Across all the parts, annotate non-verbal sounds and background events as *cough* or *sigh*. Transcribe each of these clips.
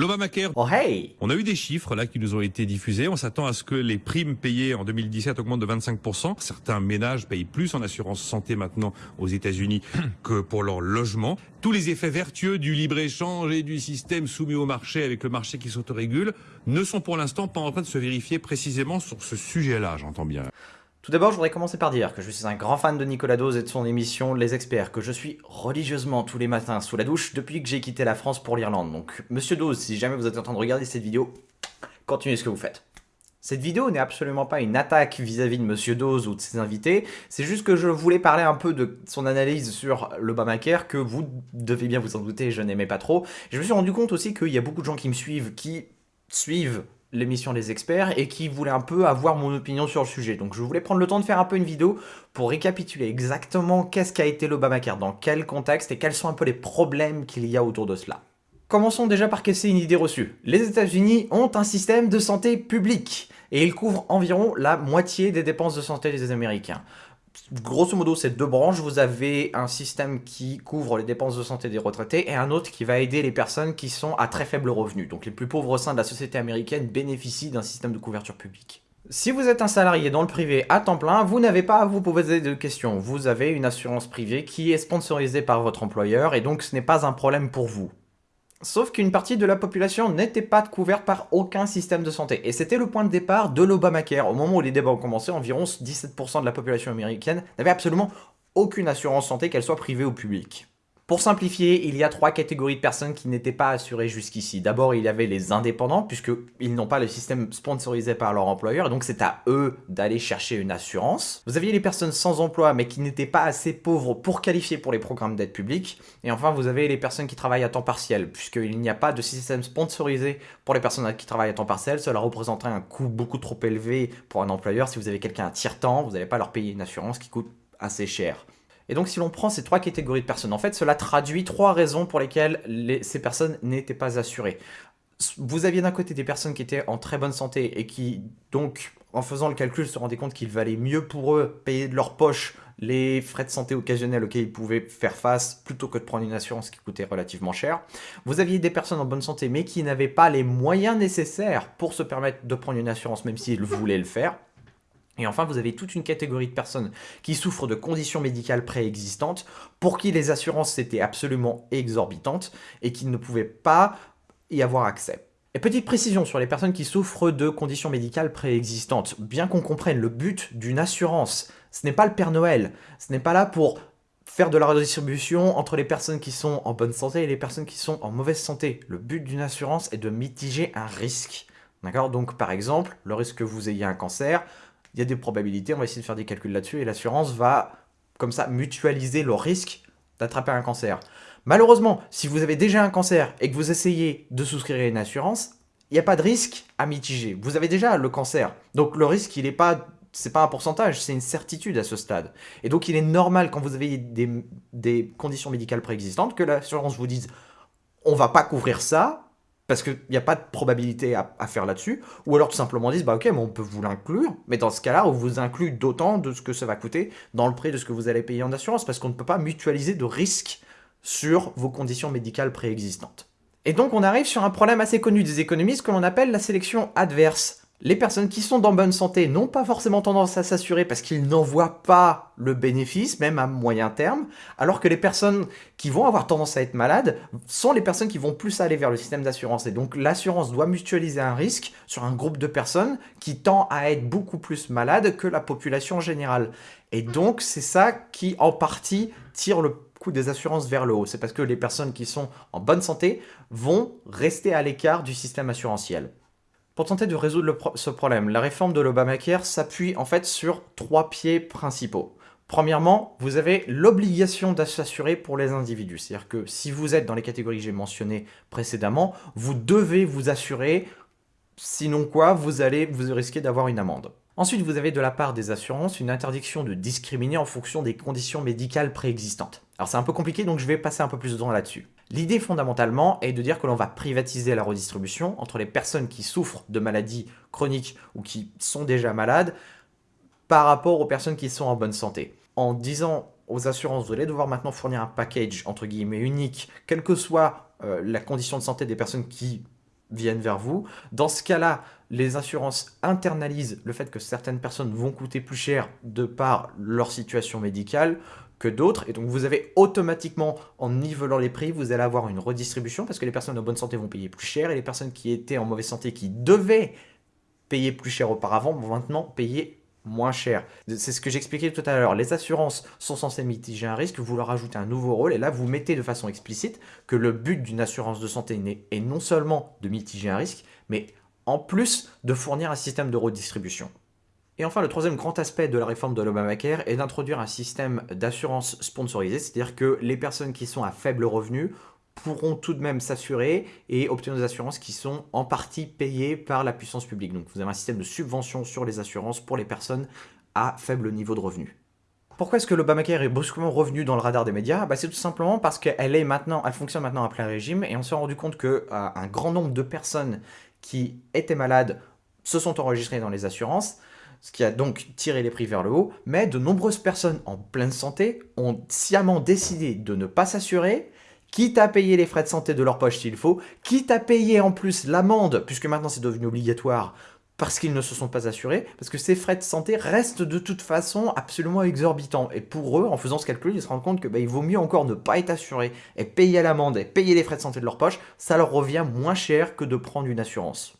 L'Obamacare. Oh hey On a eu des chiffres là qui nous ont été diffusés. On s'attend à ce que les primes payées en 2017 augmentent de 25%. Certains ménages payent plus en assurance santé maintenant aux États-Unis *clears throat* que pour leur logement. Tous les effets vertueux du libre-échange et du système soumis au marché avec le marché qui s'autorégule ne sont pour l'instant pas en train de se vérifier précisément sur ce sujet-là, j'entends bien. Tout d'abord, je voudrais commencer par dire que je suis un grand fan de Nicolas Dose et de son émission Les Experts, que je suis religieusement tous les matins sous la douche depuis que j'ai quitté la France pour l'Irlande. Donc, Monsieur Dose, si jamais vous êtes en train de regarder cette vidéo, continuez ce que vous faites. Cette vidéo n'est absolument pas une attaque vis-à-vis de Monsieur Dose ou de ses invités, c'est juste que je voulais parler un peu de son analyse sur l'Obamacare, que vous devez bien vous en douter, je n'aimais pas trop. Je me suis rendu compte aussi qu'il y a beaucoup de gens qui me suivent, qui suivent l'émission des experts et qui voulait un peu avoir mon opinion sur le sujet. Donc je voulais prendre le temps de faire un peu une vidéo pour récapituler exactement qu'est-ce qu'a été l'Obamacare, dans quel contexte et quels sont un peu les problèmes qu'il y a autour de cela. Commençons déjà par casser une idée reçue. Les États-Unis ont un système de santé public et il couvre environ la moitié des dépenses de santé des Américains grosso modo, c'est deux branches. Vous avez un système qui couvre les dépenses de santé des retraités et un autre qui va aider les personnes qui sont à très faible revenu. Donc les plus pauvres au sein de la société américaine bénéficient d'un système de couverture publique. Si vous êtes un salarié dans le privé à temps plein, vous n'avez pas à vous poser de questions. Vous avez une assurance privée qui est sponsorisée par votre employeur et donc ce n'est pas un problème pour vous. Sauf qu'une partie de la population n'était pas couverte par aucun système de santé. Et c'était le point de départ de l'Obamacare. Au moment où les débats ont commencé, environ 17% de la population américaine n'avait absolument aucune assurance santé, qu'elle soit privée ou publique. Pour simplifier, il y a trois catégories de personnes qui n'étaient pas assurées jusqu'ici. D'abord, il y avait les indépendants, puisqu'ils n'ont pas le système sponsorisé par leur employeur, donc c'est à eux d'aller chercher une assurance. Vous aviez les personnes sans emploi, mais qui n'étaient pas assez pauvres pour qualifier pour les programmes d'aide publique. Et enfin, vous avez les personnes qui travaillent à temps partiel, puisqu'il n'y a pas de système sponsorisé pour les personnes qui travaillent à temps partiel. Cela représenterait un coût beaucoup trop élevé pour un employeur. Si vous avez quelqu'un à tiers-temps, vous n'allez pas leur payer une assurance qui coûte assez cher. Et donc si l'on prend ces trois catégories de personnes, en fait, cela traduit trois raisons pour lesquelles ces personnes n'étaient pas assurées. Vous aviez d'un côté des personnes qui étaient en très bonne santé et qui, donc, en faisant le calcul, se rendaient compte qu'il valait mieux pour eux payer de leur poche les frais de santé occasionnels auxquels ils pouvaient faire face plutôt que de prendre une assurance qui coûtait relativement cher. Vous aviez des personnes en bonne santé mais qui n'avaient pas les moyens nécessaires pour se permettre de prendre une assurance même s'ils voulaient le faire. Et enfin, vous avez toute une catégorie de personnes qui souffrent de conditions médicales préexistantes, pour qui les assurances étaient absolument exorbitantes et qui ne pouvaient pas y avoir accès. Et petite précision sur les personnes qui souffrent de conditions médicales préexistantes. Bien qu'on comprenne le but d'une assurance, ce n'est pas le Père Noël. Ce n'est pas là pour faire de la redistribution entre les personnes qui sont en bonne santé et les personnes qui sont en mauvaise santé. Le but d'une assurance est de mitiger un risque. D'accord? Donc par exemple, le risque que vous ayez un cancer, il y a des probabilités, on va essayer de faire des calculs là-dessus, et l'assurance va, comme ça, mutualiser le risque d'attraper un cancer. Malheureusement, si vous avez déjà un cancer et que vous essayez de souscrire une assurance, il n'y a pas de risque à mitiger. Vous avez déjà le cancer. Donc le risque, il n'est pas c'est pas un pourcentage, c'est une certitude à ce stade. Et donc il est normal quand vous avez des, des conditions médicales préexistantes que l'assurance vous dise on va pas couvrir ça, parce qu'il n'y a pas de probabilité à, faire là-dessus, ou alors tout simplement disent, bah ok, mais on peut vous l'inclure, mais dans ce cas-là, on vous inclut d'autant de ce que ça va coûter dans le prix de ce que vous allez payer en assurance, parce qu'on ne peut pas mutualiser de risques sur vos conditions médicales préexistantes. Et donc on arrive sur un problème assez connu des économistes que l'on appelle la sélection adverse. Les personnes qui sont dans bonne santé n'ont pas forcément tendance à s'assurer parce qu'ils n'en voient pas le bénéfice, même à moyen terme, alors que les personnes qui vont avoir tendance à être malades sont les personnes qui vont plus aller vers le système d'assurance. Et donc l'assurance doit mutualiser un risque sur un groupe de personnes qui tend à être beaucoup plus malades que la population générale. Et donc c'est ça qui en partie tire le coût des assurances vers le haut. C'est parce que les personnes qui sont en bonne santé vont rester à l'écart du système assurantiel. Pour tenter de résoudre ce problème, la réforme de l'Obamacare s'appuie en fait sur trois pieds principaux. Premièrement, vous avez l'obligation d'assurer pour les individus. C'est-à-dire que si vous êtes dans les catégories que j'ai mentionnées précédemment, vous devez vous assurer, sinon quoi, vous allez vous risquer d'avoir une amende. Ensuite, vous avez de la part des assurances une interdiction de discriminer en fonction des conditions médicales préexistantes. Alors c'est un peu compliqué, donc je vais passer un peu plus de temps là-dessus. L'idée fondamentalement est de dire que l'on va privatiser la redistribution entre les personnes qui souffrent de maladies chroniques ou qui sont déjà malades par rapport aux personnes qui sont en bonne santé. En disant aux assurances, vous allez devoir maintenant fournir un package entre guillemets unique, quelle que soit euh, la condition de santé des personnes qui viennent vers vous. Dans ce cas-là, les assurances internalisent le fait que certaines personnes vont coûter plus cher de par leur situation médicale que d'autres. Et donc vous avez automatiquement, en nivelant les prix, vous allez avoir une redistribution parce que les personnes en bonne santé vont payer plus cher et les personnes qui étaient en mauvaise santé, qui devaient payer plus cher auparavant, vont maintenant payer moins cher. C'est ce que j'expliquais tout à l'heure. Les assurances sont censées mitiger un risque, vous leur ajoutez un nouveau rôle, et là vous mettez de façon explicite que le but d'une assurance de santé est non seulement de mitiger un risque, mais en plus de fournir un système de redistribution. Et enfin, le troisième grand aspect de la réforme de l'Obamacare est d'introduire un système d'assurance sponsorisé, c'est-à-dire que les personnes qui sont à faible revenu pourront tout de même s'assurer et obtenir des assurances qui sont en partie payées par la puissance publique. Donc vous avez un système de subvention sur les assurances pour les personnes à faible niveau de revenu. Pourquoi est-ce que l'Obamacare est brusquement revenu dans le radar des médias? Bah, C'est tout simplement parce qu'elle est maintenant, elle fonctionne maintenant à plein régime et on s'est rendu compte qu'un euh, grand nombre de personnes qui étaient malades se sont enregistrées dans les assurances, ce qui a donc tiré les prix vers le haut, mais de nombreuses personnes en pleine santé ont sciemment décidé de ne pas s'assurer quitte à payer les frais de santé de leur poche s'il faut, quitte à payer en plus l'amende, puisque maintenant c'est devenu obligatoire, parce qu'ils ne se sont pas assurés, parce que ces frais de santé restent de toute façon absolument exorbitants. Et pour eux, en faisant ce calcul, ils se rendent compte que bah, il vaut mieux encore ne pas être assuré et payer l'amende et payer les frais de santé de leur poche, ça leur revient moins cher que de prendre une assurance.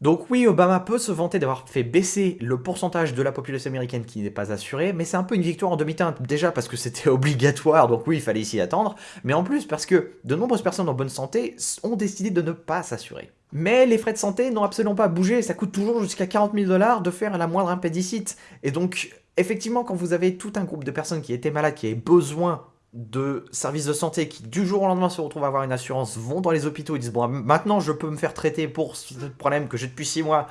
Donc oui, Obama peut se vanter d'avoir fait baisser le pourcentage de la population américaine qui n'est pas assurée, mais c'est un peu une victoire en demi-teinte, déjà parce que c'était *laughs* obligatoire, donc oui, il fallait s'y attendre, mais en plus parce que de nombreuses personnes en bonne santé ont décidé de ne pas s'assurer. Mais les frais de santé n'ont absolument pas bougé, ça coûte toujours jusqu'à 40 000 dollars de faire la moindre impédicite. Et donc, effectivement, quand vous avez tout un groupe de personnes qui étaient malades, qui avaient besoin de services de santé qui du jour au lendemain se retrouvent à avoir une assurance vont dans les hôpitaux et disent bon maintenant je peux me faire traiter pour ce problème que j'ai depuis 6 mois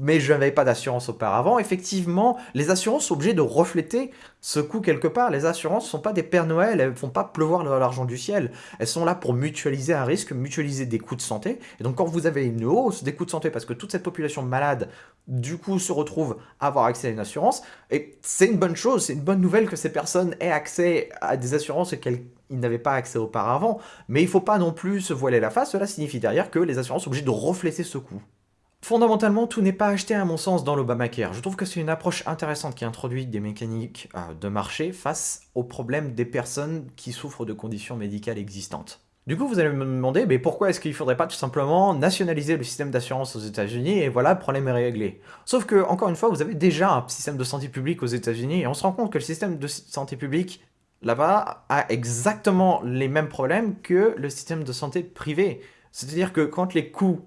mais je n'avais pas d'assurance auparavant, effectivement, les assurances sont obligées de refléter ce coût quelque part. Les assurances ne sont pas des Pères Noël, elles ne font pas pleuvoir l'argent du ciel. Elles sont là pour mutualiser un risque, mutualiser des coûts de santé. Et donc quand vous avez une hausse des coûts de santé, parce que toute cette population malade, du coup, se retrouve à avoir accès à une assurance, et c'est une bonne chose, c'est une bonne nouvelle que ces personnes aient accès à des assurances et qu'elles n'avaient pas accès auparavant. Mais il ne faut pas non plus se voiler la face, cela signifie derrière que les assurances sont obligées de refléter ce coût. Fondamentalement, tout n'est pas acheté à mon sens dans l'Obamacare. Je trouve que c'est une approche intéressante qui introduit des mécaniques euh, de marché face aux problèmes des personnes qui souffrent de conditions médicales existantes. Du coup, vous allez me demander, mais pourquoi est-ce qu'il ne faudrait pas tout simplement nationaliser le système d'assurance aux États-Unis et voilà, le problème est réglé. Sauf que, encore une fois, vous avez déjà un système de santé publique aux États-Unis et on se rend compte que le système de santé publique là-bas a exactement les mêmes problèmes que le système de santé privé. C'est-à-dire que quand les coûts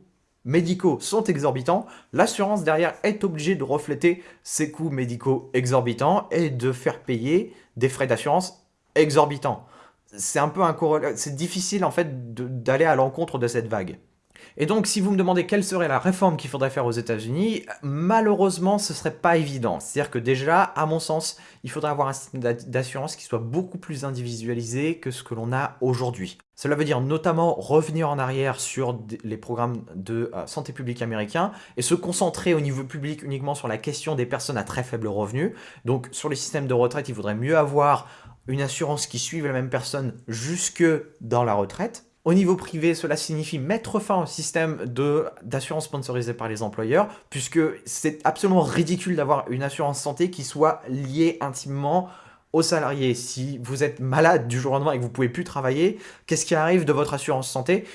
médicaux sont exorbitants, l'assurance derrière est obligée de refléter ces coûts médicaux exorbitants et de faire payer des frais d'assurance exorbitants. C'est un peu un c'est difficile en fait d'aller à l'encontre de cette vague. Et donc, si vous me demandez quelle serait la réforme qu'il faudrait faire aux États-Unis, malheureusement, ce serait pas évident. C'est-à-dire que déjà, à mon sens, il faudrait avoir un système d'assurance qui soit beaucoup plus individualisé que ce que l'on a aujourd'hui. Cela veut dire notamment revenir en arrière sur les programmes de euh, santé publique américains et se concentrer au niveau public uniquement sur la question des personnes à très faible revenu. Donc sur les systèmes de retraite, il faudrait mieux avoir une assurance qui suive la même personne jusque dans la retraite. Au niveau privé, cela signifie mettre fin au système d'assurance sponsorisée par les employeurs, puisque c'est absolument ridicule d'avoir une assurance santé qui soit liée intimement aux salariés. Si vous êtes malade du jour au lendemain et que vous ne pouvez plus travailler, qu'est-ce qui arrive de votre assurance santé?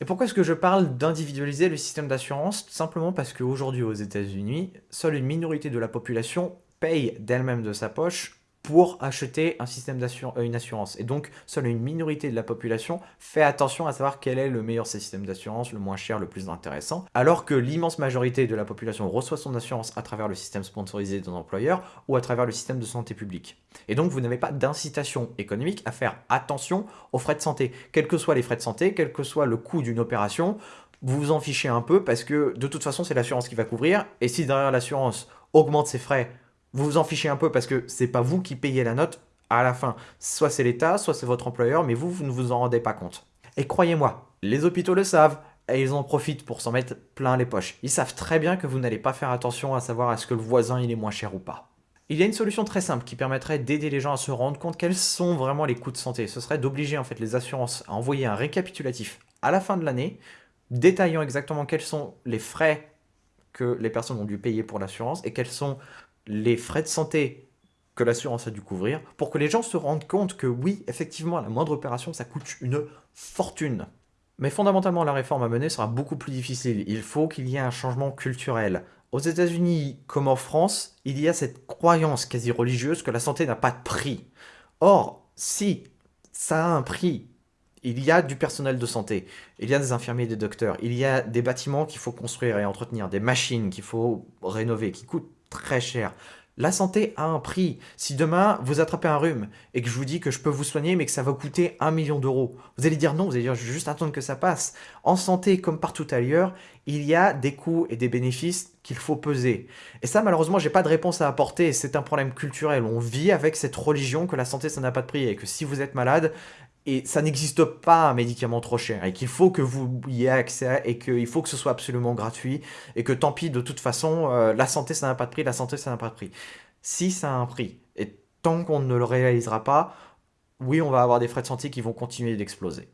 Et pourquoi est-ce que je parle d'individualiser le système d'assurance? Simplement parce qu'aujourd'hui aux États-Unis, seule une minorité de la population paye d'elle-même de sa poche pour acheter un système d'assurance, euh, une assurance. Et donc, seule une minorité de la population fait attention à savoir quel est le meilleur système d'assurance, le moins cher, le plus intéressant, alors que l'immense majorité de la population reçoit son assurance à travers le système sponsorisé d'un employeur ou à travers le système de santé publique. Et donc, vous n'avez pas d'incitation économique à faire attention aux frais de santé. Quels que soient les frais de santé, quel que soit le coût d'une opération, vous vous en fichez un peu parce que de toute façon, c'est l'assurance qui va couvrir. Et si derrière l'assurance augmente ses frais vous vous en fichez un peu parce que c'est pas vous qui payez la note à la fin. Soit c'est l'État, soit c'est votre employeur, mais vous, vous ne vous en rendez pas compte. Et croyez-moi, les hôpitaux le savent, et ils en profitent pour s'en mettre plein les poches. Ils savent très bien que vous n'allez pas faire attention à savoir est-ce que le voisin il est moins cher ou pas. Il y a une solution très simple qui permettrait d'aider les gens à se rendre compte quels sont vraiment les coûts de santé. Ce serait d'obliger en fait les assurances à envoyer un récapitulatif à la fin de l'année, détaillant exactement quels sont les frais que les personnes ont dû payer pour l'assurance et quels sont les frais de santé que l'assurance a dû couvrir, pour que les gens se rendent compte que oui, effectivement, la moindre opération, ça coûte une fortune. Mais fondamentalement, la réforme à mener sera beaucoup plus difficile. Il faut qu'il y ait un changement culturel. Aux États-Unis comme en France, il y a cette croyance quasi religieuse que la santé n'a pas de prix. Or, si ça a un prix, il y a du personnel de santé, il y a des infirmiers des docteurs, il y a des bâtiments qu'il faut construire et entretenir, des machines qu'il faut rénover, qui coûtent très cher. La santé a un prix. Si demain, vous attrapez un rhume et que je vous dis que je peux vous soigner, mais que ça va coûter un million d'euros, vous allez dire non, vous allez dire je vais juste attendre que ça passe. En santé, comme partout ailleurs, il y a des coûts et des bénéfices qu'il faut peser. Et ça, malheureusement, j'ai pas de réponse à apporter. C'est un problème culturel. On vit avec cette religion que la santé, ça n'a pas de prix et que si vous êtes malade, et ça n'existe pas un médicament trop cher et qu'il faut que vous y ayez accès et qu'il faut que ce soit absolument gratuit et que tant pis de toute façon euh, la santé ça n'a pas de prix, la santé ça n'a pas de prix. Si ça a un prix et tant qu'on ne le réalisera pas, oui on va avoir des frais de santé qui vont continuer d'exploser.